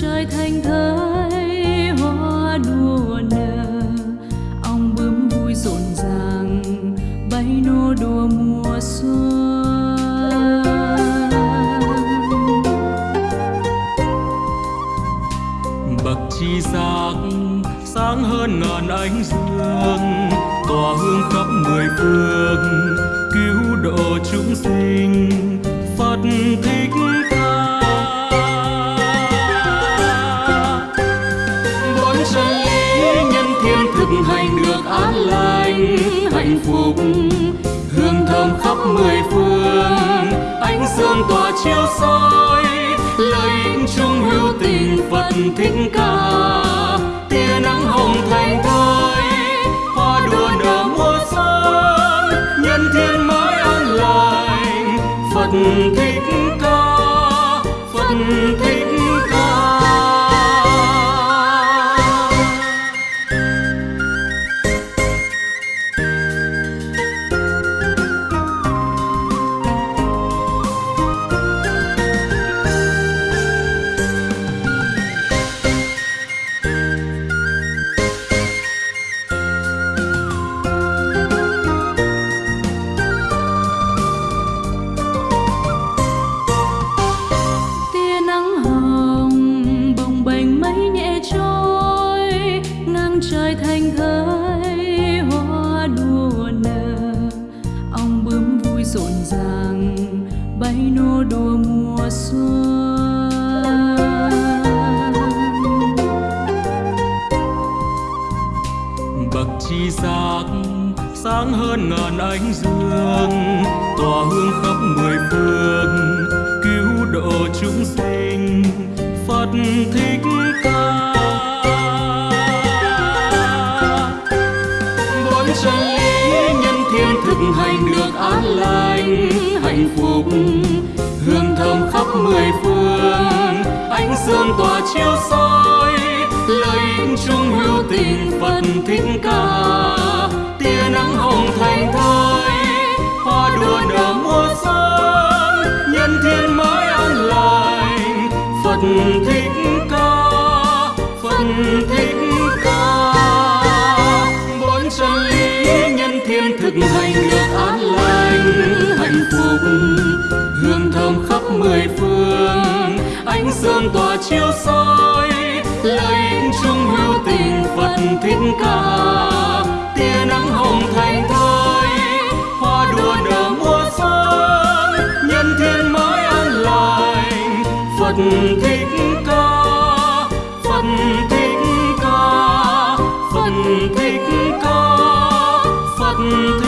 trời thành thơi, hoa đua nở. Ong bướm vui rộn ràng bay nô đùa mùa xuân. Bậc chi giác sáng hơn ngàn ánh dương, tỏa hương khắp mười phương. Hành được an lành, hạnh phúc. Hương thơm khắp mười phương, ánh dương tỏa chiếu soi. Lời in chung hữu tình phật thích ca. Tia nắng hồng thành thơi, hoa đua nở mùa xuân. Nhân thiên mới an lành, phật thích ca. Phật thích sáng hơn ngàn ánh dương, tỏa hương khắp mười phương, cứu độ chúng sinh, phật thích ca. Bốn chân lý nhân thiên thực hành được an lành, hạnh phúc, hương thơm khắp mười phương. Ánh dương tỏa chiếu soi, lời chung hữu tình phật thích ca hồng thơi hoa đua nở mùa xuân, nhân thiên mới an lành. Phật thích ca, phật thích ca. Bốn chân lý nhân thiên thực hành được an lành. Hạnh phúc, hương thơm khắp mười phương. Ánh dương tỏa chiếu soi lợi ích chung hữu tình phật thích ca. thiên mới an lành. Phật thích ca, phật thích ca, phật thích ca, phật thích